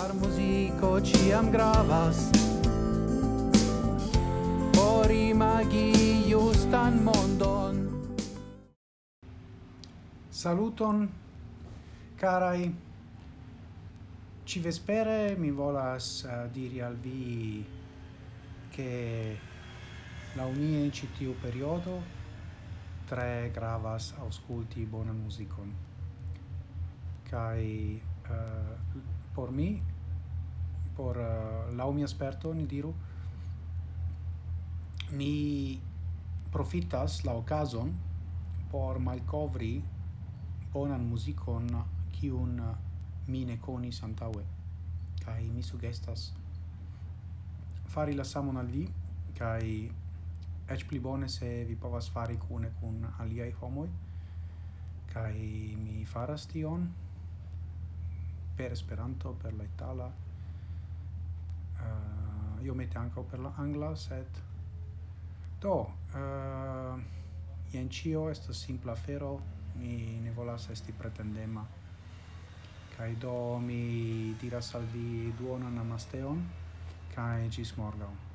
Char muziko ciam gravas. Por imagi justan mondon. Saluton, carai. Ci vespere mi volas uh, diri al vi che la unie in citiu periodo tre gravas ausculti bona musicon. Kai uh, eh, por mi por eh, uh, la mia esperto ni diru. Mi profitas la okazon por malcovri bonan muzikon kiun eh, mi ne konis kai mi sugestas fari la samon al vi kai ech pli bone se vi povas fari kune kun aliai homoi kai mi faras tion per Esperanto, per la itala, uh, io mette anche per l'angla set. Do uh, ien cio estas simpla fero mi ne volas esti pretendema. Kai do mi diras al vi duonan namasteon kai gis morgau